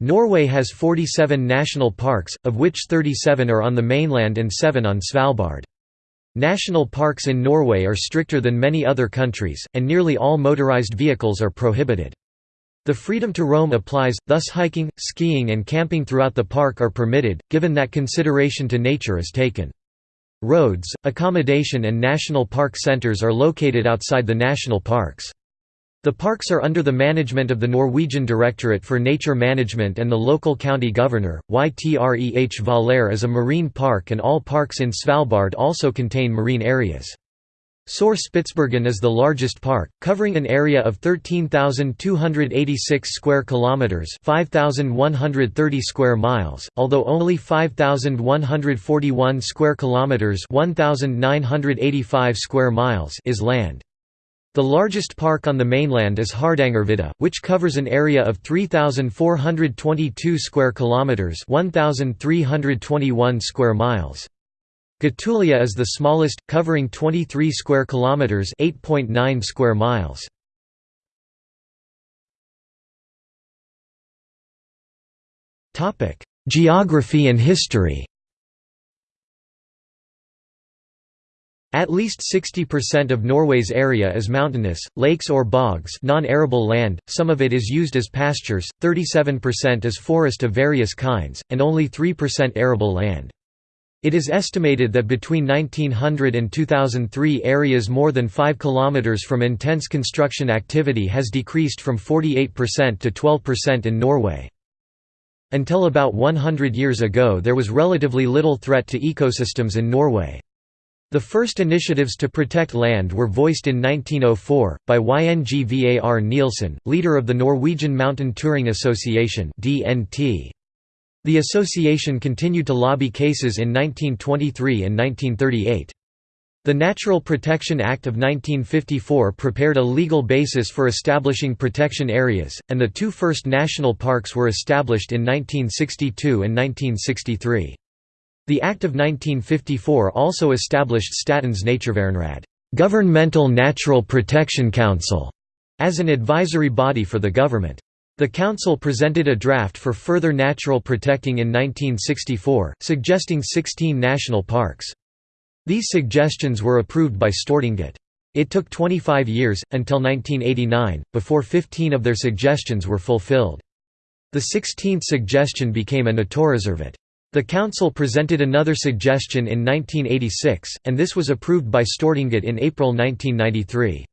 Norway has 47 national parks, of which 37 are on the mainland and 7 on Svalbard. National parks in Norway are stricter than many other countries, and nearly all motorized vehicles are prohibited. The freedom to roam applies, thus hiking, skiing and camping throughout the park are permitted, given that consideration to nature is taken. Roads, accommodation and national park centers are located outside the national parks. The parks are under the management of the Norwegian Directorate for Nature Management and the local county governor. Ytre Hvaler is a marine park and all parks in Svalbard also contain marine areas. Sør Spitsbergen is the largest park, covering an area of 13,286 square kilometers, 5,130 square miles, although only 5,141 square kilometers, 1,985 square miles is land. The largest park on the mainland is Hardangervidda, which covers an area of 3422 square kilometers, 1321 square miles. Gutulia is the smallest, covering 23 square kilometers, 8.9 square miles. Topic: Geography and history. At least 60% of Norway's area is mountainous, lakes or bogs non-arable land, some of it is used as pastures, 37% is forest of various kinds, and only 3% arable land. It is estimated that between 1900 and 2003 areas more than 5 km from intense construction activity has decreased from 48% to 12% in Norway. Until about 100 years ago there was relatively little threat to ecosystems in Norway. The first initiatives to protect land were voiced in 1904, by Yngvar Nielsen, leader of the Norwegian Mountain Touring Association The association continued to lobby cases in 1923 and 1938. The Natural Protection Act of 1954 prepared a legal basis for establishing protection areas, and the two first national parks were established in 1962 and 1963. The Act of 1954 also established Statens Naturvernråd Governmental Natural Protection Council, as an advisory body for the government. The council presented a draft for further natural protecting in 1964, suggesting 16 national parks. These suggestions were approved by Stortinget. It took 25 years, until 1989, before 15 of their suggestions were fulfilled. The 16th suggestion became a naturreservat. The council presented another suggestion in 1986, and this was approved by Stortinget in April 1993.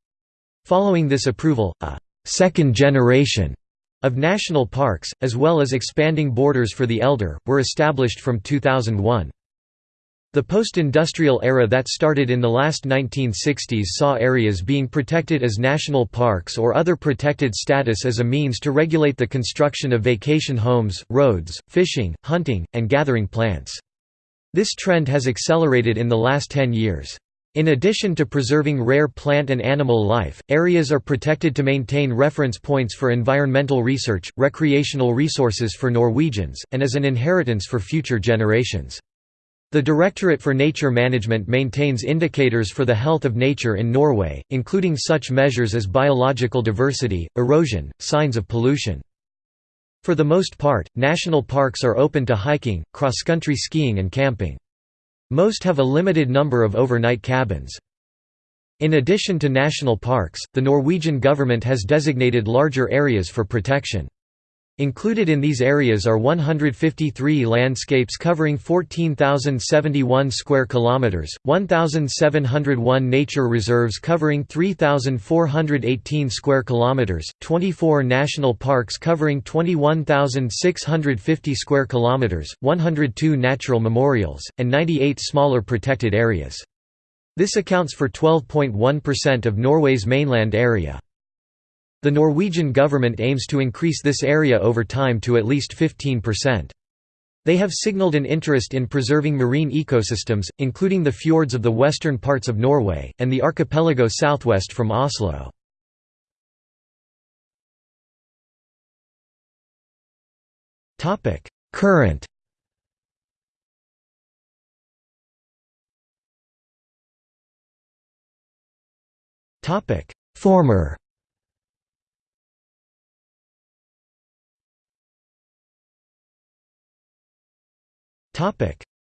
Following this approval, a second generation of national parks, as well as expanding borders for the elder, were established from 2001. The post-industrial era that started in the last 1960s saw areas being protected as national parks or other protected status as a means to regulate the construction of vacation homes, roads, fishing, hunting, and gathering plants. This trend has accelerated in the last 10 years. In addition to preserving rare plant and animal life, areas are protected to maintain reference points for environmental research, recreational resources for Norwegians, and as an inheritance for future generations. The Directorate for Nature Management maintains indicators for the health of nature in Norway, including such measures as biological diversity, erosion, signs of pollution. For the most part, national parks are open to hiking, cross-country skiing and camping. Most have a limited number of overnight cabins. In addition to national parks, the Norwegian government has designated larger areas for protection. Included in these areas are 153 landscapes covering 14,071 square kilometers, 1,701 nature reserves covering 3,418 square kilometers, 24 national parks covering 21,650 square kilometers, 102 natural memorials, and 98 smaller protected areas. This accounts for 12.1% of Norway's mainland area. The Norwegian government aims to increase this area over time to at least 15%. They have signalled an interest in preserving marine ecosystems, including the fjords of the western parts of Norway, and the archipelago southwest from Oslo. Current Former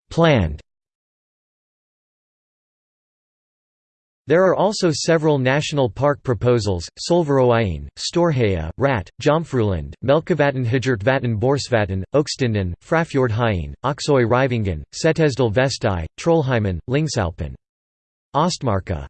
Planned. There are also several national park proposals, Solveroijen, Storheia, Raet, Jomfruland, Melkevatn Borsvatn, Oakstenden, Frafjordheiane, Oksøy Rivingen, Setesdal Vesthei, Trollheimen, Lyngsalpen. Østmarka